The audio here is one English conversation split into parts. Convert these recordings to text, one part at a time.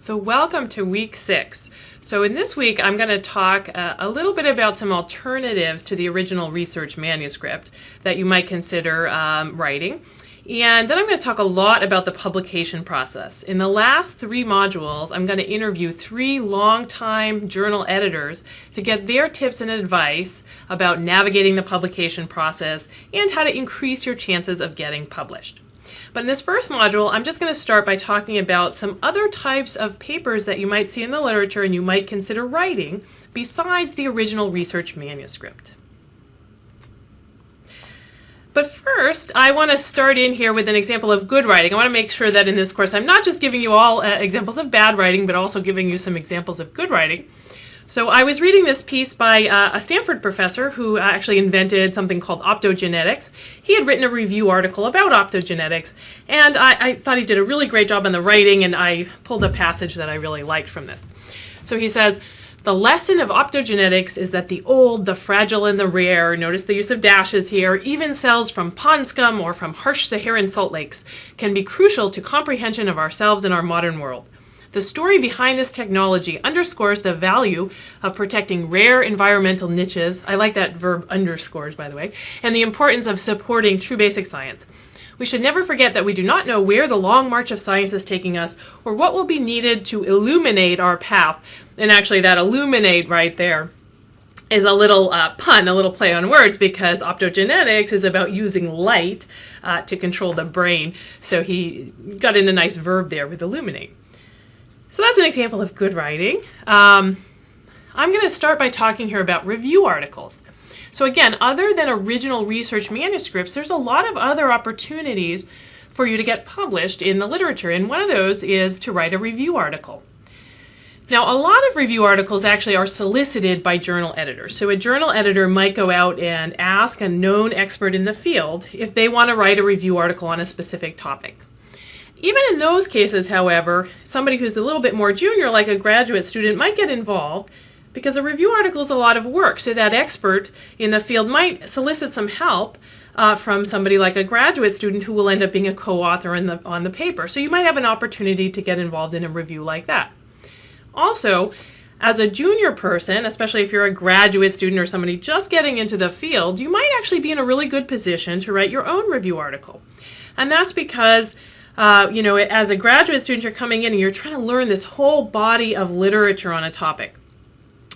So welcome to week six. So in this week, I'm going to talk uh, a little bit about some alternatives to the original research manuscript that you might consider um, writing. And then I'm going to talk a lot about the publication process. In the last three modules, I'm going to interview three longtime journal editors to get their tips and advice about navigating the publication process and how to increase your chances of getting published. But in this first module, I'm just going to start by talking about some other types of papers that you might see in the literature and you might consider writing besides the original research manuscript. But first, I want to start in here with an example of good writing. I want to make sure that in this course I'm not just giving you all uh, examples of bad writing, but also giving you some examples of good writing. So I was reading this piece by uh, a Stanford professor who uh, actually invented something called optogenetics. He had written a review article about optogenetics, and I, I, thought he did a really great job on the writing, and I pulled a passage that I really liked from this. So he says, the lesson of optogenetics is that the old, the fragile, and the rare, notice the use of dashes here, even cells from pond scum or from harsh Saharan salt lakes, can be crucial to comprehension of ourselves in our modern world. The story behind this technology underscores the value of protecting rare environmental niches. I like that verb underscores, by the way, and the importance of supporting true basic science. We should never forget that we do not know where the long march of science is taking us or what will be needed to illuminate our path. And actually, that illuminate right there is a little uh, pun, a little play on words, because optogenetics is about using light uh, to control the brain. So he got in a nice verb there with illuminate. So that's an example of good writing. Um, I'm going to start by talking here about review articles. So again, other than original research manuscripts, there's a lot of other opportunities for you to get published in the literature, and one of those is to write a review article. Now, a lot of review articles actually are solicited by journal editors. So a journal editor might go out and ask a known expert in the field if they want to write a review article on a specific topic. Even in those cases, however, somebody who's a little bit more junior, like a graduate student, might get involved because a review article is a lot of work. So that expert in the field might solicit some help uh, from somebody like a graduate student who will end up being a co-author the, on the paper. So you might have an opportunity to get involved in a review like that. Also, as a junior person, especially if you're a graduate student or somebody just getting into the field, you might actually be in a really good position to write your own review article. And that's because uh, you know, as a graduate student, you're coming in and you're trying to learn this whole body of literature on a topic.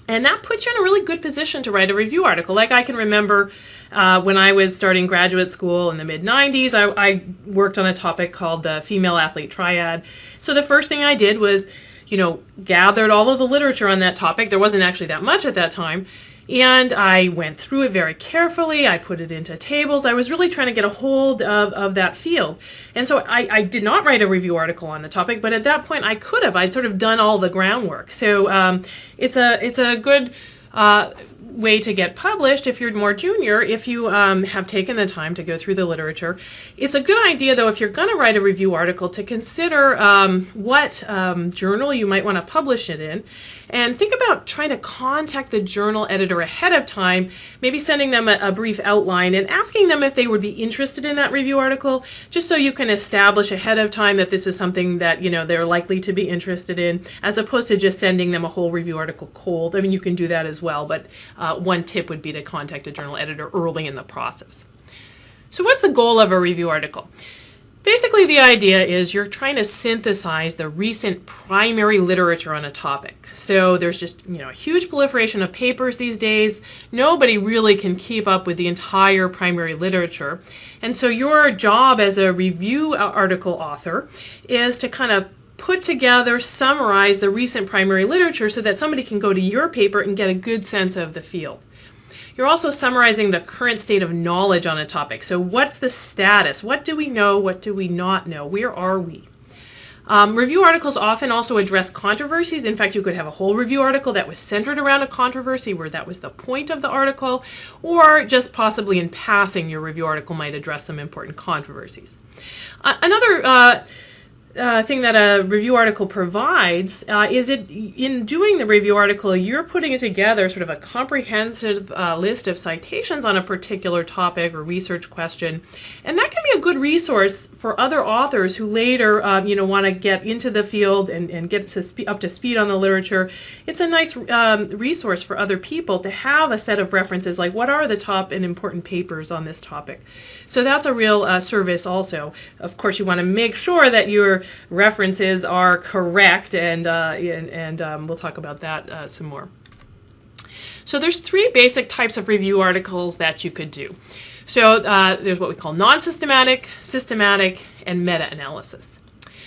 And that puts you in a really good position to write a review article. Like I can remember uh, when I was starting graduate school in the mid 90s, I, I worked on a topic called the female athlete triad. So the first thing I did was, you know, gathered all of the literature on that topic. There wasn't actually that much at that time and I went through it very carefully. I put it into tables. I was really trying to get a hold of, of that field. And so I, I did not write a review article on the topic, but at that point I could have. I'd sort of done all the groundwork. So um, it's a it's a good uh, way to get published if you're more junior, if you um, have taken the time to go through the literature. It's a good idea, though, if you're going to write a review article, to consider um, what um, journal you might want to publish it in. And think about trying to contact the journal editor ahead of time, maybe sending them a, a brief outline and asking them if they would be interested in that review article, just so you can establish ahead of time that this is something that you know they're likely to be interested in, as opposed to just sending them a whole review article cold. I mean, you can do that as well, but uh, one tip would be to contact a journal editor early in the process. So what's the goal of a review article? Basically, the idea is you're trying to synthesize the recent primary literature on a topic. So there's just, you know, a huge proliferation of papers these days. Nobody really can keep up with the entire primary literature. And so your job as a review article author is to kind of put together, summarize the recent primary literature so that somebody can go to your paper and get a good sense of the field. You're also summarizing the current state of knowledge on a topic. So what's the status? What do we know? What do we not know? Where are we? Um, review articles often also address controversies. In fact, you could have a whole review article that was centered around a controversy where that was the point of the article, or just possibly in passing, your review article might address some important controversies. Uh, another uh, uh, thing that a review article provides uh, is it in doing the review article you're putting together sort of a comprehensive uh, list of citations on a particular topic or research question. And that can be a good resource for other authors who later um, you know want to get into the field and, and get to up to speed on the literature. It's a nice um, resource for other people to have a set of references like what are the top and important papers on this topic? So that's a real uh, service also. Of course you want to make sure that you're references are correct, and, uh, and, and um, we'll talk about that uh, some more. So there's three basic types of review articles that you could do. So uh, there's what we call non-systematic, systematic, and meta-analysis.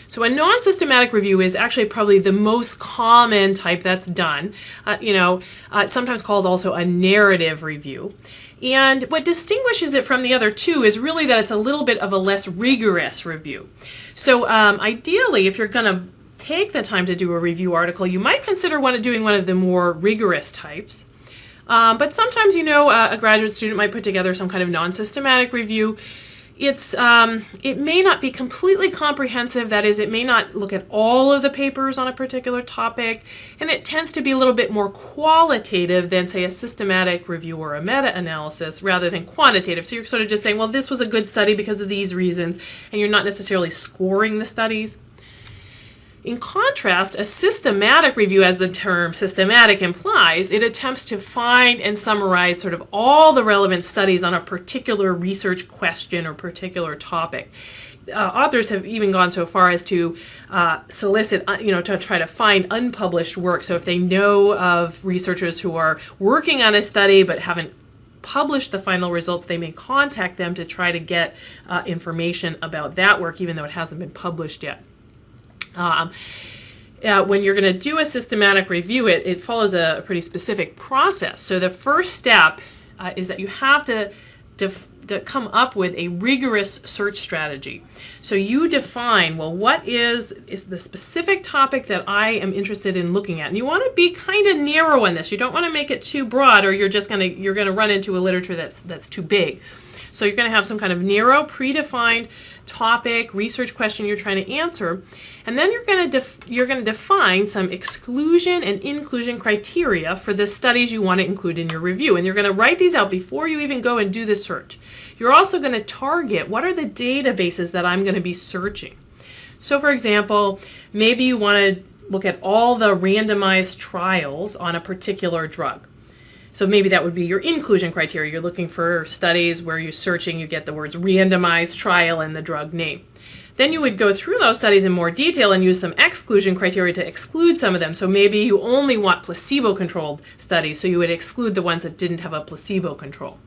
So a non-systematic review is actually probably the most common type that's done. Uh, you know, uh, sometimes called also a narrative review. And what distinguishes it from the other two is really that it's a little bit of a less rigorous review. So um, ideally, if you're going to take the time to do a review article, you might consider one, doing one of the more rigorous types. Um, but sometimes, you know, uh, a graduate student might put together some kind of non-systematic review it's um, it may not be completely comprehensive that is it may not look at all of the papers on a particular topic and it tends to be a little bit more qualitative than say a systematic review or a meta-analysis rather than quantitative. So you're sort of just saying well this was a good study because of these reasons and you're not necessarily scoring the studies in contrast, a systematic review, as the term systematic implies, it attempts to find and summarize sort of all the relevant studies on a particular research question or particular topic. Uh, authors have even gone so far as to uh, solicit, uh, you know, to try to find unpublished work. So if they know of researchers who are working on a study but haven't published the final results, they may contact them to try to get uh, information about that work, even though it hasn't been published yet. Um, uh, when you're going to do a systematic review, it, it follows a, a, pretty specific process. So the first step uh, is that you have to, to come up with a rigorous search strategy. So you define, well, what is, is the specific topic that I am interested in looking at? And you want to be kind of narrow in this. You don't want to make it too broad or you're just going to, you're going to run into a literature that's, that's too big. So you're going to have some kind of narrow, predefined topic, research question you're trying to answer, and then you're going to you're going to define some exclusion and inclusion criteria for the studies you want to include in your review, and you're going to write these out before you even go and do the search. You're also going to target what are the databases that I'm going to be searching. So, for example, maybe you want to look at all the randomized trials on a particular drug. So maybe that would be your inclusion criteria. You're looking for studies where you're searching, you get the words randomized trial and the drug name. Then you would go through those studies in more detail and use some exclusion criteria to exclude some of them. So maybe you only want placebo-controlled studies, so you would exclude the ones that didn't have a placebo control.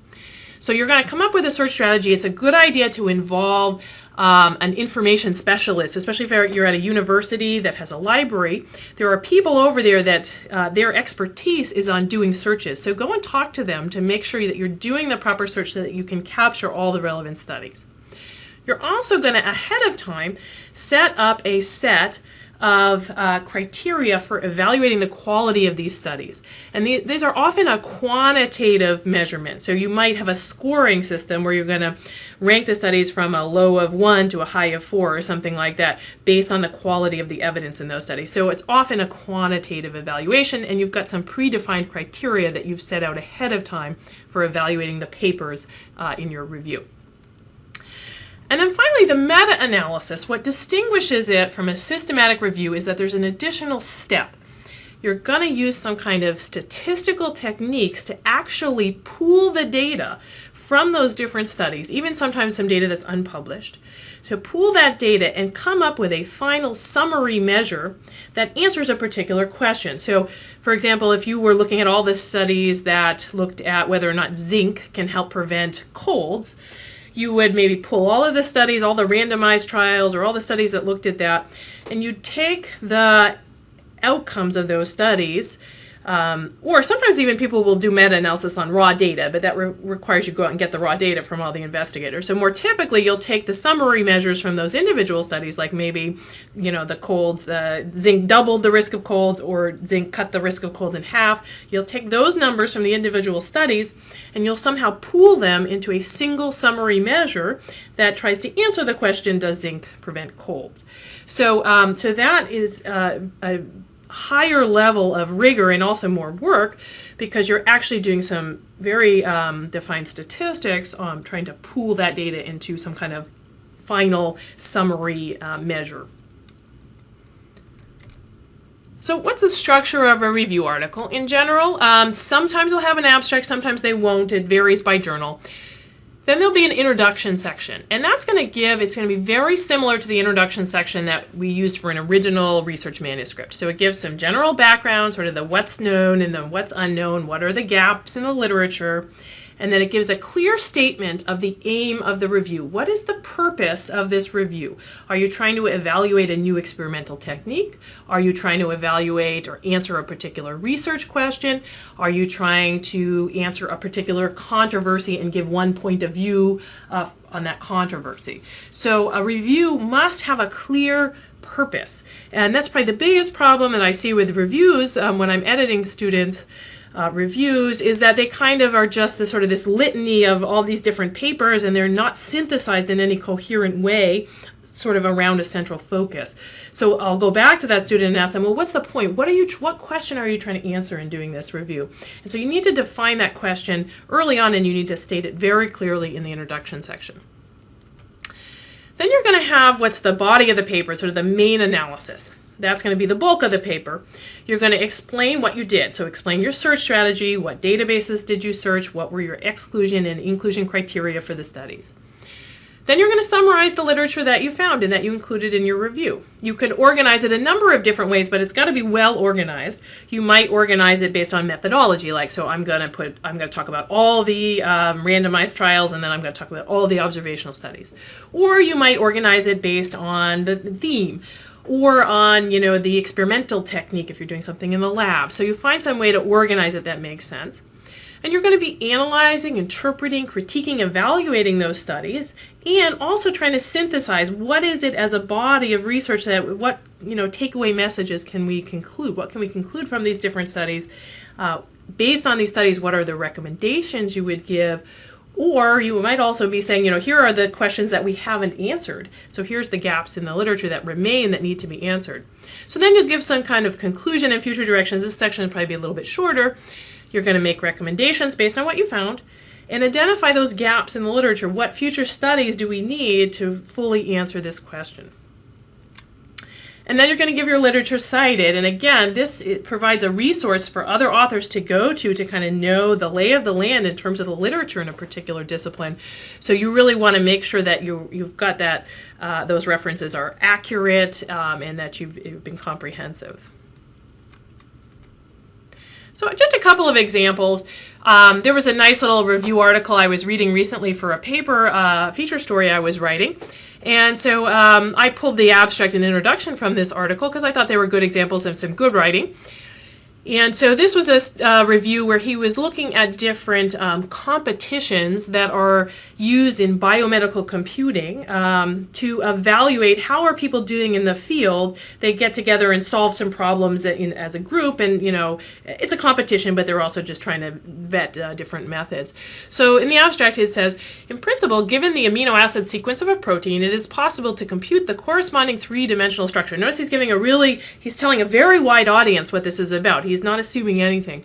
So you're going to come up with a search strategy. It's a good idea to involve um, an information specialist, especially if you're at a university that has a library. There are people over there that uh, their expertise is on doing searches. So go and talk to them to make sure that you're doing the proper search so that you can capture all the relevant studies. You're also going to, ahead of time, set up a set of uh, criteria for evaluating the quality of these studies. And the, these are often a quantitative measurement. So you might have a scoring system where you're going to rank the studies from a low of one to a high of four or something like that based on the quality of the evidence in those studies. So it's often a quantitative evaluation and you've got some predefined criteria that you've set out ahead of time for evaluating the papers uh, in your review. And then finally, the meta-analysis. What distinguishes it from a systematic review is that there's an additional step. You're going to use some kind of statistical techniques to actually pool the data from those different studies, even sometimes some data that's unpublished, to pool that data and come up with a final summary measure that answers a particular question. So, for example, if you were looking at all the studies that looked at whether or not zinc can help prevent colds, you would maybe pull all of the studies, all the randomized trials, or all the studies that looked at that, and you'd take the outcomes of those studies Um, or sometimes even people will do meta-analysis on raw data, but that re requires you go out and get the raw data from all the investigators. So more typically, you'll take the summary measures from those individual studies, like maybe, you know, the colds, uh, zinc doubled the risk of colds or zinc cut the risk of cold in half. You'll take those numbers from the individual studies and you'll somehow pool them into a single summary measure that tries to answer the question, does zinc prevent colds? So, um, so that is uh, a higher level of rigor and also more work because you're actually doing some very um, defined statistics trying to pool that data into some kind of final summary uh, measure. So what's the structure of a review article? In general, um, sometimes they'll have an abstract, sometimes they won't. It varies by journal. Then there'll be an introduction section, and that's going to give, it's going to be very similar to the introduction section that we used for an original research manuscript. So it gives some general background, sort of the what's known and the what's unknown, what are the gaps in the literature, and then it gives a clear statement of the aim of the review. What is the purpose of this review? Are you trying to evaluate a new experimental technique? Are you trying to evaluate or answer a particular research question? Are you trying to answer a particular controversy and give one point of view uh, on that controversy? So a review must have a clear purpose. And that's probably the biggest problem that I see with reviews um, when I'm editing students uh, reviews is that they kind of are just the sort of this litany of all these different papers and they're not synthesized in any coherent way sort of around a central focus. So I'll go back to that student and ask them, well, what's the point? What are you, what question are you trying to answer in doing this review? And so you need to define that question early on and you need to state it very clearly in the introduction section. Then you're going to have what's the body of the paper, sort of the main analysis. That's going to be the bulk of the paper. You're going to explain what you did. So explain your search strategy, what databases did you search, what were your exclusion and inclusion criteria for the studies. Then you're going to summarize the literature that you found and that you included in your review. You could organize it a number of different ways, but it's got to be well organized. You might organize it based on methodology, like so I'm going to put I'm going to talk about all the um, randomized trials and then I'm going to talk about all the observational studies. Or you might organize it based on the theme or on you know the experimental technique if you're doing something in the lab. So you find some way to organize it that makes sense. And you're going to be analyzing, interpreting, critiquing, evaluating those studies, and also trying to synthesize what is it as a body of research that what you know takeaway messages can we conclude? What can we conclude from these different studies? Uh, based on these studies, what are the recommendations you would give? Or you might also be saying, you know, here are the questions that we haven't answered. So here's the gaps in the literature that remain that need to be answered. So then you'll give some kind of conclusion and future directions. This section will probably be a little bit shorter. You're going to make recommendations based on what you found and identify those gaps in the literature. What future studies do we need to fully answer this question? And then you're going to give your literature cited. And again, this provides a resource for other authors to go to to kind of know the lay of the land in terms of the literature in a particular discipline. So you really want to make sure that you, you've got that, uh, those references are accurate um, and that you've, you've been comprehensive. So just a couple of examples. Um, there was a nice little review article I was reading recently for a paper uh, feature story I was writing. And so um, I pulled the abstract and introduction from this article because I thought they were good examples of some good writing. And so this was a uh, review where he was looking at different um, competitions that are used in biomedical computing um, to evaluate how are people doing in the field. They get together and solve some problems in, as a group, and you know it's a competition, but they're also just trying to vet uh, different methods. So in the abstract, it says, in principle, given the amino acid sequence of a protein, it is possible to compute the corresponding three-dimensional structure. Notice he's giving a really, he's telling a very wide audience what this is about. He's He's not assuming anything.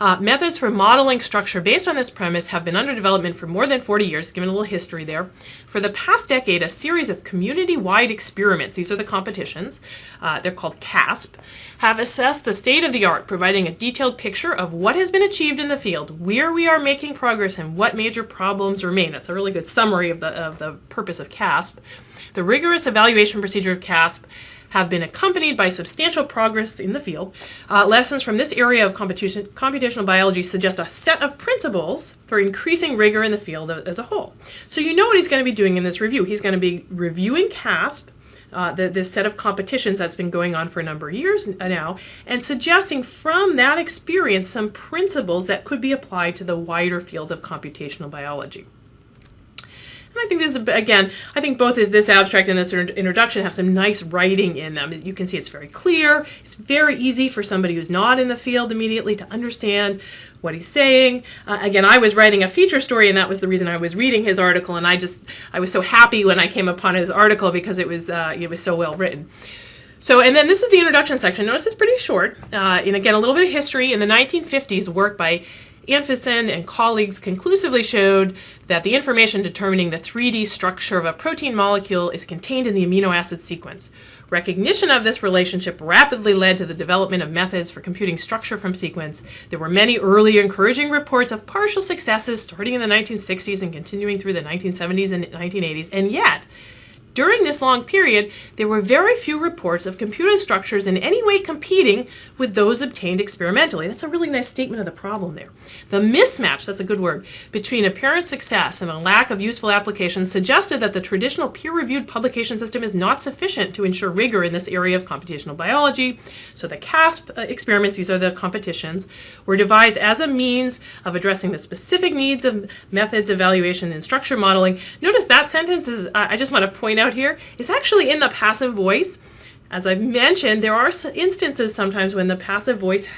Uh, methods for modeling structure based on this premise have been under development for more than 40 years, given a little history there. For the past decade, a series of community-wide experiments, these are the competitions, uh, they're called CASP, have assessed the state of the art, providing a detailed picture of what has been achieved in the field, where we are making progress, and what major problems remain. That's a really good summary of the, of the purpose of CASP. The rigorous evaluation procedure of CASP have been accompanied by substantial progress in the field. Uh, lessons from this area of computational biology suggest a set of principles for increasing rigor in the field as a whole. So you know what he's going to be doing in this review. He's going to be reviewing CASP, uh, the, this set of competitions that's been going on for a number of years now, and suggesting from that experience some principles that could be applied to the wider field of computational biology. And I think this is, again, I think both this abstract and this introduction have some nice writing in them. You can see it's very clear. It's very easy for somebody who's not in the field immediately to understand what he's saying. Uh, again, I was writing a feature story, and that was the reason I was reading his article. And I just, I was so happy when I came upon his article because it was, uh, it was so well written. So, and then this is the introduction section. Notice it's pretty short. Uh, and again, a little bit of history. In the 1950s, work by Anfinsen and colleagues conclusively showed that the information determining the 3D structure of a protein molecule is contained in the amino acid sequence. Recognition of this relationship rapidly led to the development of methods for computing structure from sequence. There were many early encouraging reports of partial successes starting in the 1960s and continuing through the 1970s and 1980s, and yet, during this long period, there were very few reports of computed structures in any way competing with those obtained experimentally. That's a really nice statement of the problem there. The mismatch, that's a good word, between apparent success and a lack of useful applications suggested that the traditional peer-reviewed publication system is not sufficient to ensure rigor in this area of computational biology. So the CASP uh, experiments, these are the competitions, were devised as a means of addressing the specific needs of methods, evaluation, and structure modeling. Notice that sentence is, I just want to point out here is actually in the passive voice. As I've mentioned, there are instances sometimes when the passive voice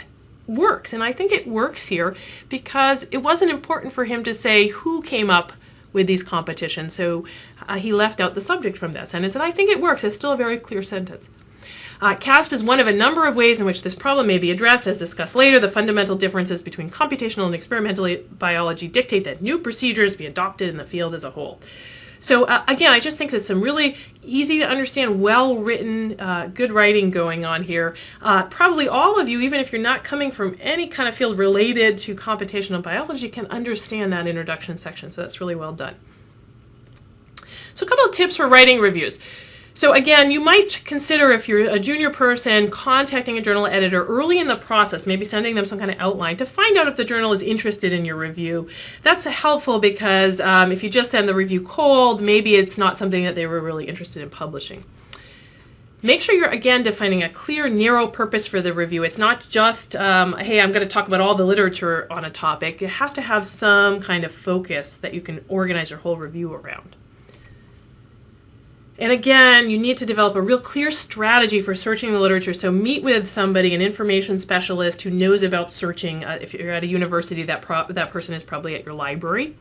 works, and I think it works here because it wasn't important for him to say who came up with these competitions, so uh, he left out the subject from that sentence, and I think it works. It's still a very clear sentence. Uh, CASP is one of a number of ways in which this problem may be addressed. As discussed later, the fundamental differences between computational and experimental biology dictate that new procedures be adopted in the field as a whole. So uh, again, I just think there's some really easy to understand, well-written, uh, good writing going on here. Uh, probably all of you, even if you're not coming from any kind of field related to computational biology, can understand that introduction section. So that's really well done. So a couple of tips for writing reviews. So again, you might consider if you're a junior person contacting a journal editor early in the process, maybe sending them some kind of outline to find out if the journal is interested in your review. That's helpful because um, if you just send the review cold, maybe it's not something that they were really interested in publishing. Make sure you're, again, defining a clear, narrow purpose for the review. It's not just, um, hey, I'm going to talk about all the literature on a topic. It has to have some kind of focus that you can organize your whole review around. And again, you need to develop a real clear strategy for searching the literature. So meet with somebody, an information specialist who knows about searching. Uh, if you're at a university, that, that person is probably at your library.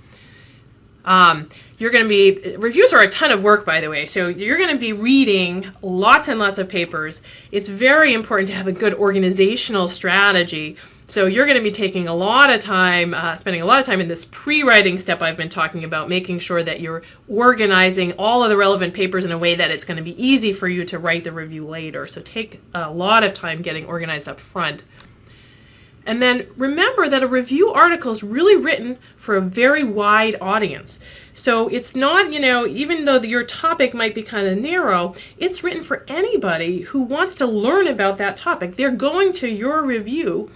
Um, you're going to be, reviews are a ton of work, by the way, so you're going to be reading lots and lots of papers. It's very important to have a good organizational strategy so you're going to be taking a lot of time, uh, spending a lot of time in this pre-writing step I've been talking about, making sure that you're organizing all of the relevant papers in a way that it's going to be easy for you to write the review later. So take a lot of time getting organized up front. And then remember that a review article is really written for a very wide audience. So it's not, you know, even though your topic might be kind of narrow, it's written for anybody who wants to learn about that topic. They're going to your review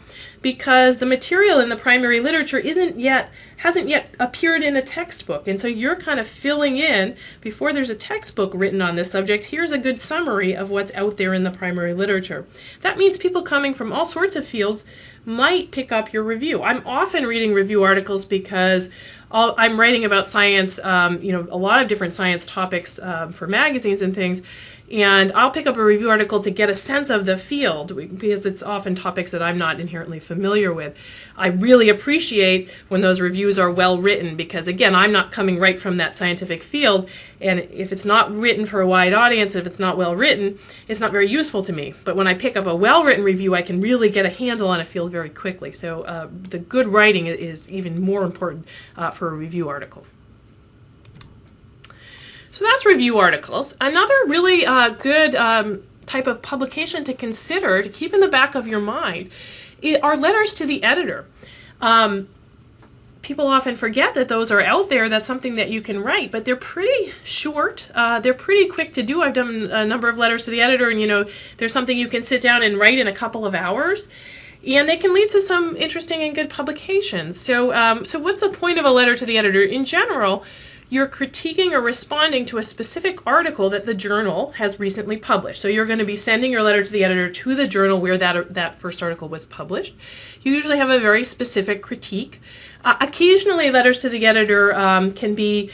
because the material in the primary literature isn't yet hasn't yet appeared in a textbook. And so you're kind of filling in before there's a textbook written on this subject here's a good summary of what's out there in the primary literature. That means people coming from all sorts of fields might pick up your review. I'm often reading review articles because I'm writing about science um, you know a lot of different science topics um, for magazines and things and I'll pick up a review article to get a sense of the field because it's often topics that I'm not inherently familiar with. I really appreciate when those reviews are well written because again, I'm not coming right from that scientific field and if it's not written for a wide audience, if it's not well written, it's not very useful to me. But when I pick up a well written review, I can really get a handle on a field very quickly. So uh, the good writing is even more important uh, for a review article. So that's review articles. Another really uh, good um, type of publication to consider, to keep in the back of your mind, are letters to the editor. Um, people often forget that those are out there. That's something that you can write, but they're pretty short. Uh, they're pretty quick to do. I've done a number of letters to the editor, and you know, there's something you can sit down and write in a couple of hours and they can lead to some interesting and good publications. So, um, so what's the point of a letter to the editor? In general, you're critiquing or responding to a specific article that the journal has recently published. So you're going to be sending your letter to the editor to the journal where that, that first article was published. You usually have a very specific critique. Uh, occasionally, letters to the editor um, can be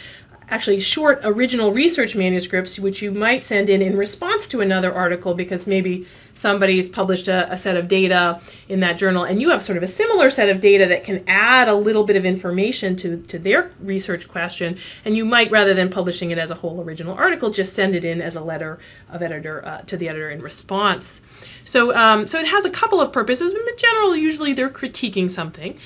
actually short original research manuscripts, which you might send in in response to another article because maybe somebody's published a, a, set of data in that journal and you have sort of a similar set of data that can add a little bit of information to, to their research question and you might rather than publishing it as a whole original article just send it in as a letter of editor uh, to the editor in response. So um, so it has a couple of purposes but in general usually they're critiquing something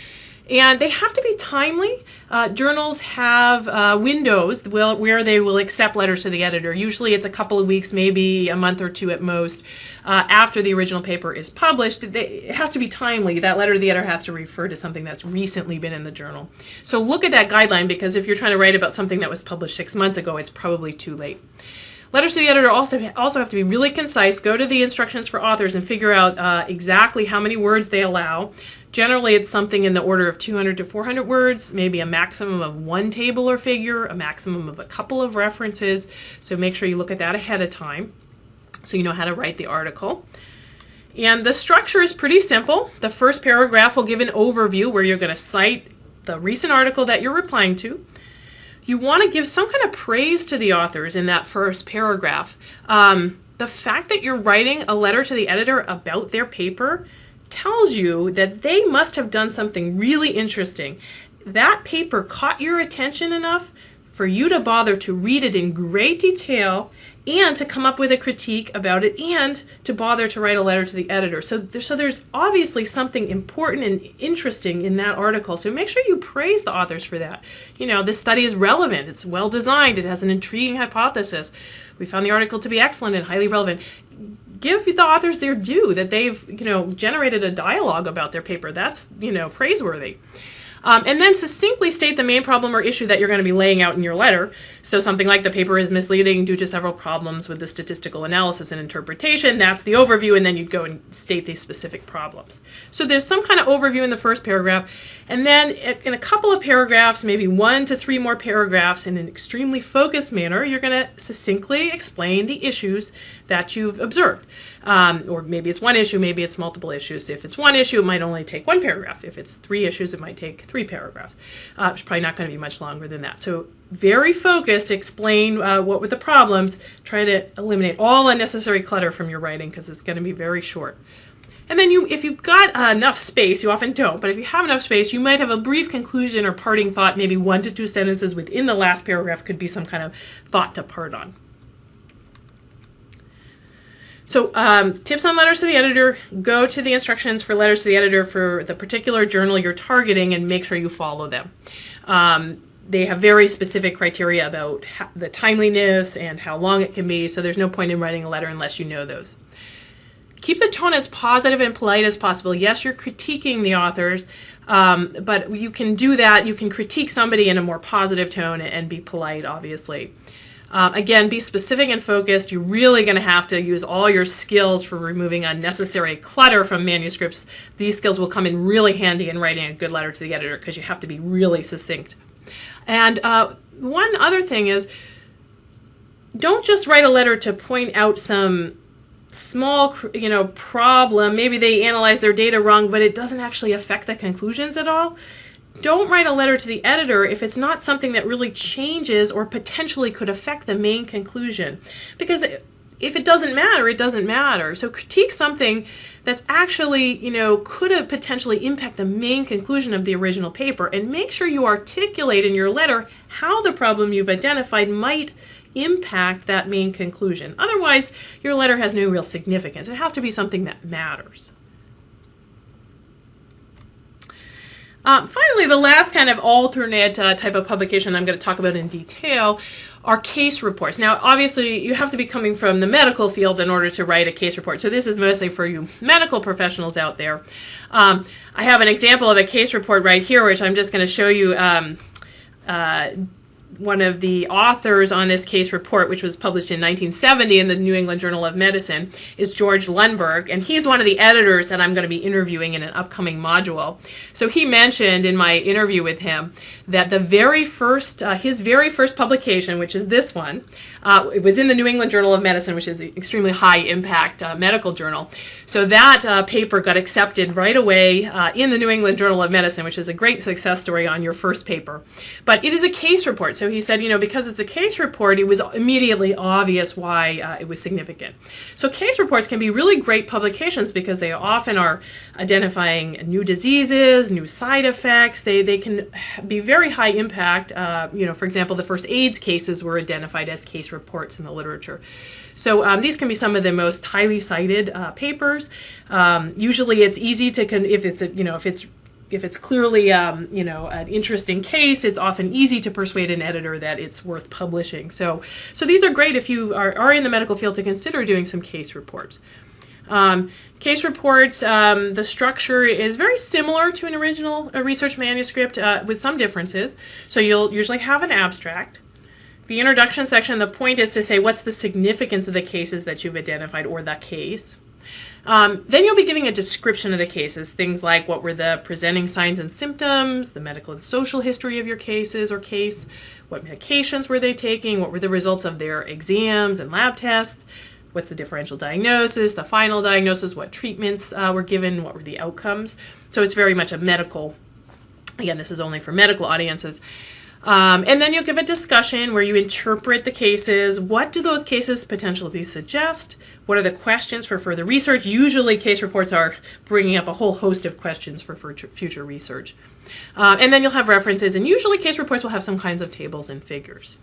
and they have to be timely. Uh, journals have uh, windows where they will accept letters to the editor. Usually it's a couple of weeks, maybe a month or two at most, uh, after the original paper is published. It has to be timely. That letter to the editor has to refer to something that's recently been in the journal. So look at that guideline because if you're trying to write about something that was published six months ago, it's probably too late. Letters to the editor also also have to be really concise. Go to the instructions for authors and figure out uh, exactly how many words they allow. Generally, it's something in the order of 200 to 400 words, maybe a maximum of one table or figure, a maximum of a couple of references. So make sure you look at that ahead of time so you know how to write the article. And the structure is pretty simple. The first paragraph will give an overview where you're going to cite the recent article that you're replying to you want to give some kind of praise to the authors in that first paragraph. Um, the fact that you're writing a letter to the editor about their paper tells you that they must have done something really interesting. That paper caught your attention enough for you to bother to read it in great detail and to come up with a critique about it and to bother to write a letter to the editor. So, so there's obviously something important and interesting in that article. So make sure you praise the authors for that. You know, this study is relevant, it's well designed, it has an intriguing hypothesis. We found the article to be excellent and highly relevant. Give the authors their due that they've, you know, generated a dialogue about their paper. That's, you know, praiseworthy. Um, and then succinctly state the main problem or issue that you're going to be laying out in your letter. So something like the paper is misleading due to several problems with the statistical analysis and interpretation. That's the overview, and then you'd go and state these specific problems. So there's some kind of overview in the first paragraph, and then in a couple of paragraphs, maybe one to three more paragraphs in an extremely focused manner, you're going to succinctly explain the issues that you've observed. Um, or maybe it's one issue, maybe it's multiple issues. If it's one issue, it might only take one paragraph. If it's three issues, it might take three paragraphs. Uh, it's probably not going to be much longer than that. So very focused, explain uh, what were the problems, try to eliminate all unnecessary clutter from your writing because it's going to be very short. And then you, if you've got uh, enough space, you often don't, but if you have enough space, you might have a brief conclusion or parting thought, maybe one to two sentences within the last paragraph could be some kind of thought to part on. So um, tips on letters to the editor, go to the instructions for letters to the editor for the particular journal you're targeting and make sure you follow them. Um, they have very specific criteria about the timeliness and how long it can be, so there's no point in writing a letter unless you know those. Keep the tone as positive and polite as possible. Yes, you're critiquing the authors, um, but you can do that. You can critique somebody in a more positive tone and be polite, obviously. Um, again, be specific and focused. You're really going to have to use all your skills for removing unnecessary clutter from manuscripts. These skills will come in really handy in writing a good letter to the editor because you have to be really succinct. And uh, one other thing is, don't just write a letter to point out some small you know problem maybe they analyze their data wrong but it doesn't actually affect the conclusions at all don't write a letter to the editor if it's not something that really changes or potentially could affect the main conclusion. Because if it doesn't matter, it doesn't matter. So critique something that's actually, you know, could have potentially impact the main conclusion of the original paper and make sure you articulate in your letter how the problem you've identified might impact that main conclusion. Otherwise, your letter has no real significance. It has to be something that matters. Um, finally, the last kind of alternate uh, type of publication I'm going to talk about in detail are case reports. Now, obviously, you have to be coming from the medical field in order to write a case report. So this is mostly for you medical professionals out there. Um, I have an example of a case report right here, which I'm just going to show you um, uh, one of the authors on this case report, which was published in 1970 in the New England Journal of Medicine, is George Lundberg, and he's one of the editors that I'm going to be interviewing in an upcoming module. So he mentioned in my interview with him that the very first, uh, his very first publication, which is this one, uh, it was in the New England Journal of Medicine, which is an extremely high impact uh, medical journal. So that uh, paper got accepted right away uh, in the New England Journal of Medicine, which is a great success story on your first paper. But it is a case report. So he said, you know, because it's a case report, it was immediately obvious why uh, it was significant. So case reports can be really great publications because they often are identifying new diseases, new side effects. They, they can be very high impact. Uh, you know, for example, the first AIDS cases were identified as case reports in the literature. So um, these can be some of the most highly cited uh, papers. Um, usually it's easy to, if it's, a, you know, if it's if it's clearly um, you know an interesting case, it's often easy to persuade an editor that it's worth publishing. So so these are great if you are, are in the medical field to consider doing some case reports. Um, case reports, um, the structure is very similar to an original research manuscript uh, with some differences. So you'll usually have an abstract. The introduction section, the point is to say what's the significance of the cases that you've identified or the case. Um, then you'll be giving a description of the cases, things like what were the presenting signs and symptoms, the medical and social history of your cases or case, what medications were they taking, what were the results of their exams and lab tests, what's the differential diagnosis, the final diagnosis, what treatments uh, were given, what were the outcomes. So it's very much a medical, again, this is only for medical audiences. Um, and then you'll give a discussion where you interpret the cases. What do those cases potentially suggest? What are the questions for further research? Usually case reports are bringing up a whole host of questions for future research. Uh, and then you'll have references, and usually case reports will have some kinds of tables and figures.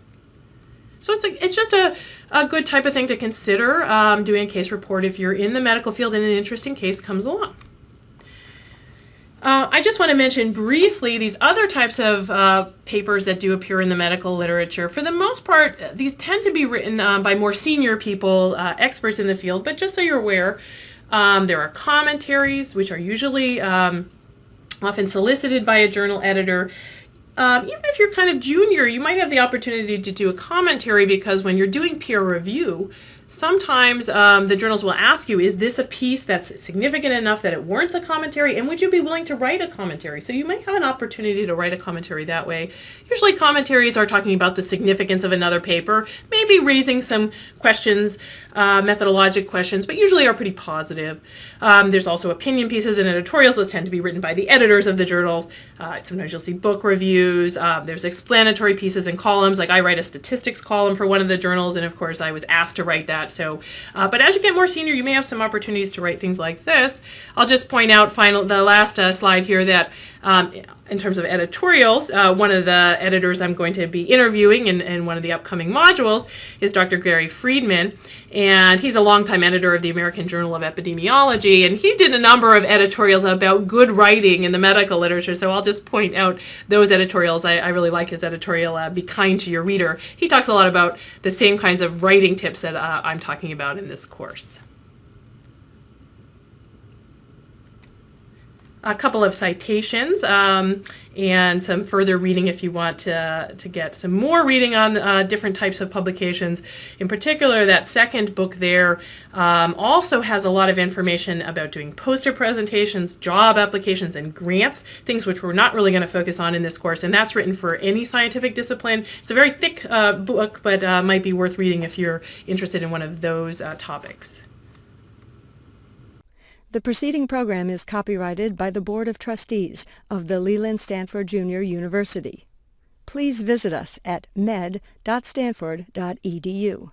So it's, a, it's just a, a good type of thing to consider um, doing a case report if you're in the medical field and an interesting case comes along. Uh, I just want to mention briefly these other types of uh, papers that do appear in the medical literature. For the most part, these tend to be written um, by more senior people, uh, experts in the field, but just so you're aware, um, there are commentaries, which are usually um, often solicited by a journal editor. Um, even if you're kind of junior, you might have the opportunity to do a commentary because when you're doing peer review, sometimes um, the journals will ask you, is this a piece that's significant enough that it warrants a commentary? And would you be willing to write a commentary? So you might have an opportunity to write a commentary that way. Usually commentaries are talking about the significance of another paper, maybe raising some questions, uh, methodologic questions, but usually are pretty positive. Um, there's also opinion pieces and editorials. Those tend to be written by the editors of the journals. Uh, sometimes you'll see book reviews. Uh, there's explanatory pieces and columns. Like I write a statistics column for one of the journals, and of course I was asked to write that that. So, uh, but as you get more senior, you may have some opportunities to write things like this. I'll just point out final the last uh, slide here that um, in terms of editorials, uh, one of the editors I'm going to be interviewing in, in one of the upcoming modules is Dr. Gary Friedman, and he's a longtime editor of the American Journal of Epidemiology, and he did a number of editorials about good writing in the medical literature, so I'll just point out those editorials. I, I really like his editorial, uh, Be Kind to Your Reader. He talks a lot about the same kinds of writing tips that uh, I'm talking about in this course. A couple of citations um, and some further reading if you want to, to get some more reading on uh, different types of publications. In particular, that second book there um, also has a lot of information about doing poster presentations, job applications, and grants, things which we're not really going to focus on in this course, and that's written for any scientific discipline. It's a very thick uh, book, but uh, might be worth reading if you're interested in one of those uh, topics. The preceding program is copyrighted by the Board of Trustees of the Leland Stanford Junior University. Please visit us at med.stanford.edu.